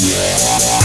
Música